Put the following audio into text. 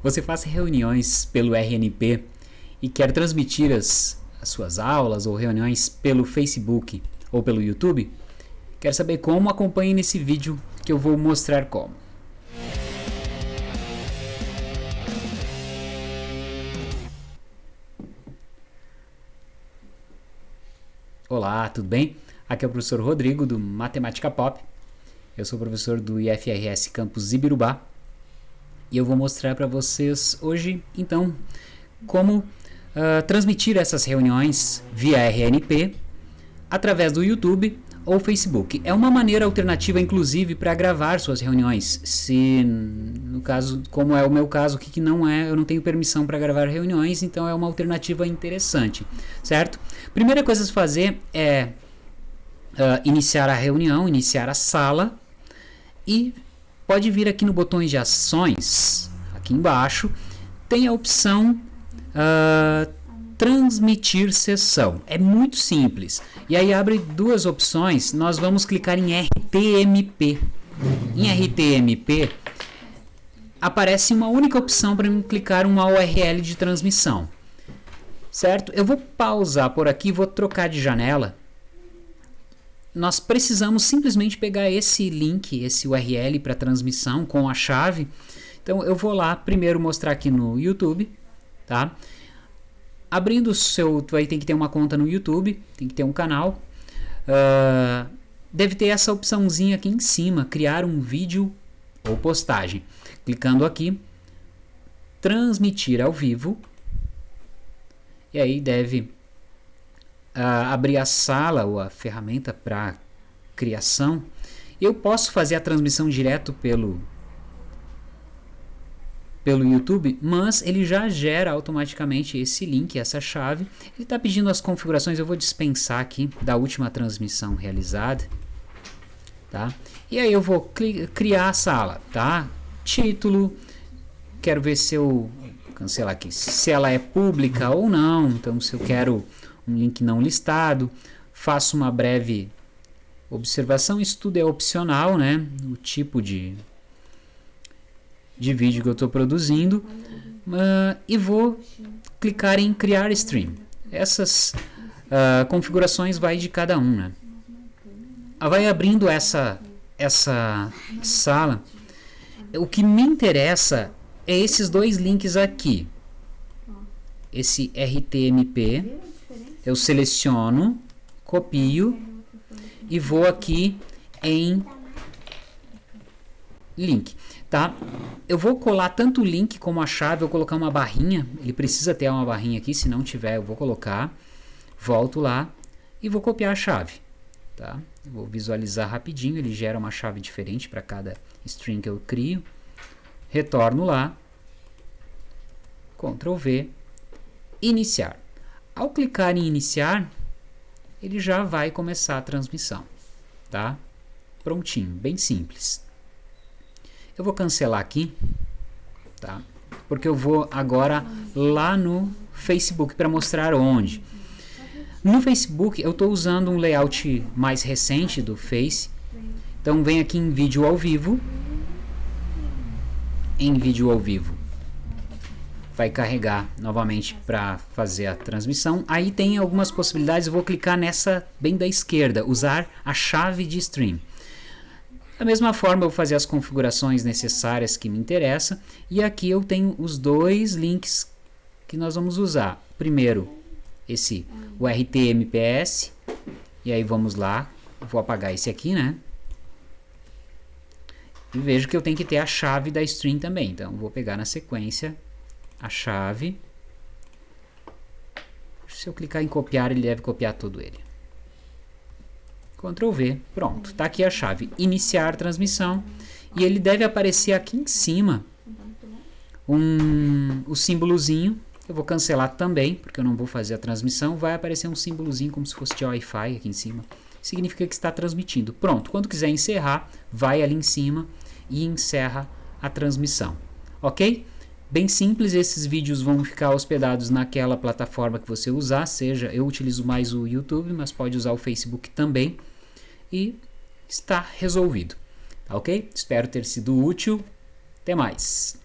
Você faz reuniões pelo RNP e quer transmitir as, as suas aulas ou reuniões pelo Facebook ou pelo YouTube? Quer saber como? Acompanhe nesse vídeo que eu vou mostrar como. Olá, tudo bem? Aqui é o professor Rodrigo do Matemática Pop. Eu sou professor do IFRS Campus Ibirubá e eu vou mostrar para vocês hoje, então, como uh, transmitir essas reuniões via RNP através do YouTube ou Facebook. É uma maneira alternativa, inclusive, para gravar suas reuniões. Se, no caso, como é o meu caso, que não é, eu não tenho permissão para gravar reuniões, então é uma alternativa interessante, certo? Primeira coisa a se fazer é uh, iniciar a reunião, iniciar a sala e pode vir aqui no botão de ações, aqui embaixo, tem a opção uh, transmitir sessão. É muito simples. E aí abre duas opções, nós vamos clicar em RTMP. Em RTMP aparece uma única opção para clicar uma URL de transmissão. Certo? Eu vou pausar por aqui, vou trocar de janela nós precisamos simplesmente pegar esse link, esse URL para transmissão com a chave. Então eu vou lá primeiro mostrar aqui no YouTube, tá? Abrindo o seu, tu vai ter que ter uma conta no YouTube, tem que ter um canal. Uh, deve ter essa opçãozinha aqui em cima, criar um vídeo ou postagem. Clicando aqui, transmitir ao vivo. E aí deve abrir a sala ou a ferramenta para criação, eu posso fazer a transmissão direto pelo pelo YouTube, mas ele já gera automaticamente esse link, essa chave. Ele está pedindo as configurações, eu vou dispensar aqui da última transmissão realizada, tá? E aí eu vou criar a sala, tá? Título, quero ver se eu cancelar aqui, se ela é pública ou não. Então, se eu quero um link não listado. Faço uma breve observação. Isso tudo é opcional, né? O tipo de, de vídeo que eu estou produzindo. Uh, e vou clicar em criar stream. Essas uh, configurações vai de cada um, né? Ah, vai abrindo essa, essa sala. O que me interessa é esses dois links aqui. Esse RTMP eu seleciono, copio e vou aqui em link, tá? Eu vou colar tanto o link como a chave, vou colocar uma barrinha, ele precisa ter uma barrinha aqui, se não tiver eu vou colocar, volto lá e vou copiar a chave, tá? Vou visualizar rapidinho, ele gera uma chave diferente para cada string que eu crio, retorno lá, Ctrl V, iniciar. Ao clicar em iniciar, ele já vai começar a transmissão, tá? Prontinho, bem simples. Eu vou cancelar aqui, tá? Porque eu vou agora lá no Facebook para mostrar onde. No Facebook eu estou usando um layout mais recente do Face. Então vem aqui em vídeo ao vivo. Em vídeo ao vivo vai carregar novamente para fazer a transmissão. Aí tem algumas possibilidades, eu vou clicar nessa bem da esquerda, usar a chave de stream. Da mesma forma, eu vou fazer as configurações necessárias que me interessam. E aqui eu tenho os dois links que nós vamos usar. Primeiro, esse, o RTMPS. E aí vamos lá, vou apagar esse aqui, né? E vejo que eu tenho que ter a chave da stream também. Então, vou pegar na sequência a chave. Se eu clicar em copiar, ele deve copiar todo ele. Ctrl V, pronto, está aqui a chave, iniciar transmissão, e ele deve aparecer aqui em cima, um, o símbolozinho, eu vou cancelar também, porque eu não vou fazer a transmissão, vai aparecer um símbolozinho como se fosse de Wi-Fi aqui em cima, significa que está transmitindo. Pronto, quando quiser encerrar, vai ali em cima e encerra a transmissão, ok? Bem simples, esses vídeos vão ficar hospedados naquela plataforma que você usar, seja, eu utilizo mais o YouTube, mas pode usar o Facebook também, e está resolvido, tá ok? Espero ter sido útil, até mais!